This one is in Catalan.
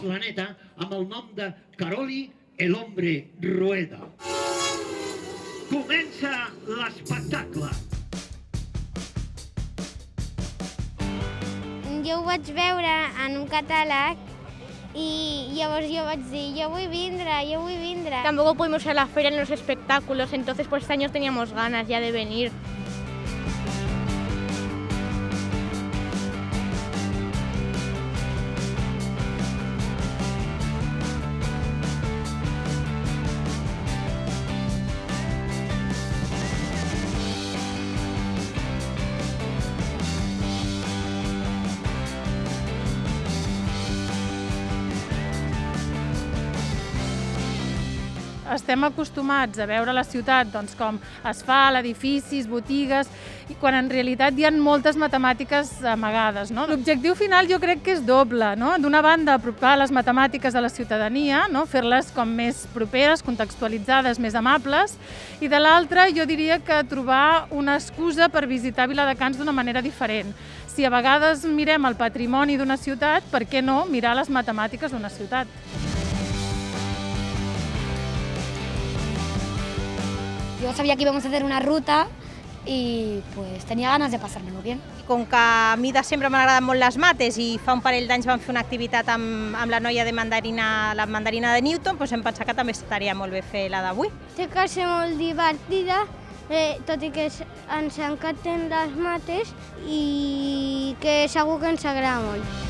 planeta amb el nom de Caroli el hombre rueda. Comença l'espectacle. Jo ho vaig veure en un catàleg y llavors jo vaig dir, jo vull vindre, jo vull vindre. Tampoco pudimos ir a la feria en los espectáculos, entonces pues este año teníamos ganas ya de venir. Estem acostumats a veure la ciutat doncs, com es fa, edificis, botigues, i quan en realitat hi ha moltes matemàtiques amagades. No? L'objectiu final jo crec que és doble. No? D'una banda, apropar les matemàtiques a la ciutadania, no? fer-les com més properes, contextualitzades, més amables, i de l'altra jo diria que trobar una excusa per visitar Viladecans d'una manera diferent. Si a vegades mirem el patrimoni d'una ciutat, per què no mirar les matemàtiques d'una ciutat? Yo sabía que íbamos a hacer una ruta i pues, tenia ganes de passar-me-lo bien. Com que a mi de sempre m'han agradat molt les mates i fa un parell d'anys vam fer una activitat amb, amb la noia de mandarina, la mandarina de Newton, doncs hem pensat que també estaria molt bé fer la d'avui. Té que ser molt divertida, eh, tot i que ens encanten les mates i que segur que ens agrada molt.